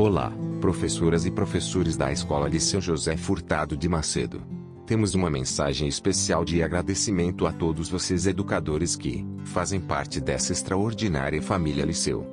Olá, professoras e professores da Escola Liceu José Furtado de Macedo. Temos uma mensagem especial de agradecimento a todos vocês educadores que fazem parte dessa extraordinária família Liceu.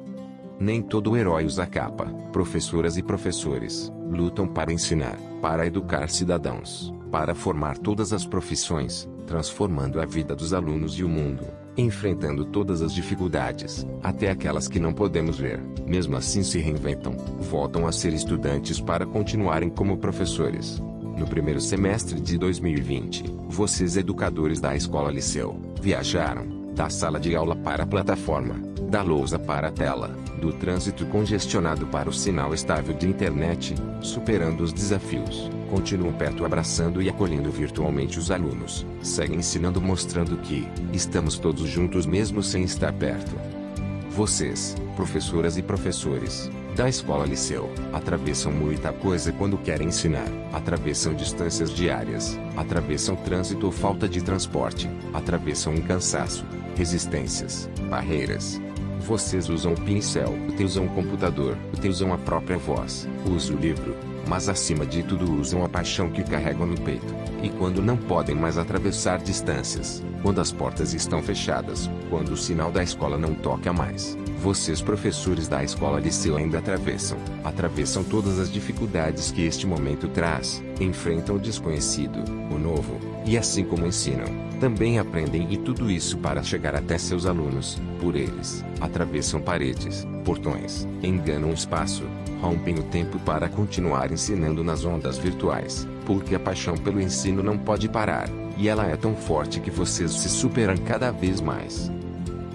Nem todo herói usa capa. Professoras e professores lutam para ensinar, para educar cidadãos, para formar todas as profissões, transformando a vida dos alunos e o mundo enfrentando todas as dificuldades, até aquelas que não podemos ver. Mesmo assim se reinventam, voltam a ser estudantes para continuarem como professores. No primeiro semestre de 2020, vocês educadores da Escola Liceu, viajaram, da sala de aula para a plataforma, da lousa para a tela, do trânsito congestionado para o sinal estável de internet, superando os desafios, continuam perto abraçando e acolhendo virtualmente os alunos, seguem ensinando mostrando que estamos todos juntos mesmo sem estar perto. Vocês, professoras e professores, da escola liceu, atravessam muita coisa quando querem ensinar, atravessam distâncias diárias, atravessam trânsito ou falta de transporte, atravessam um cansaço, resistências, barreiras, vocês usam o pincel, usam o computador, usam a própria voz, usam o livro, mas acima de tudo usam a paixão que carregam no peito. E quando não podem mais atravessar distâncias, quando as portas estão fechadas, quando o sinal da escola não toca mais, vocês professores da escola liceu ainda atravessam, atravessam todas as dificuldades que este momento traz, enfrentam o desconhecido, o novo, e assim como ensinam, também aprendem e tudo isso para chegar até seus alunos, por eles, atravessam paredes, portões, enganam o espaço, rompem o tempo para continuar ensinando nas ondas virtuais, porque a paixão pelo ensino não pode parar, e ela é tão forte que vocês se superam cada vez mais.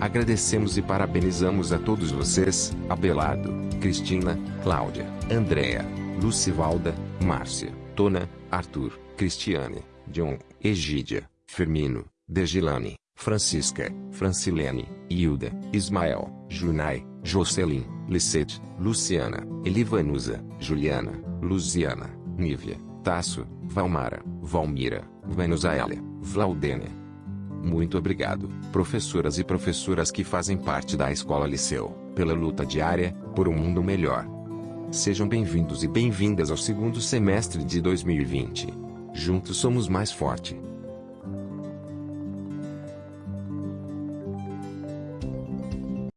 Agradecemos e parabenizamos a todos vocês, Abelardo, Cristina, Cláudia, Andréa, Lucivalda, Márcia, Tona, Arthur, Cristiane, John, Egídia, Firmino, Degilane, Francisca, Francilene, Hilda, Ismael, Junai, Jocelyn, Licete, Luciana, Elivanusa, Juliana, Luziana, Nívia, Tasso, Valmara, Valmira, Venusaélia, Vlaudênia. Muito obrigado, professoras e professoras que fazem parte da Escola Liceu, pela luta diária, por um mundo melhor. Sejam bem-vindos e bem-vindas ao segundo semestre de 2020. Juntos somos mais forte.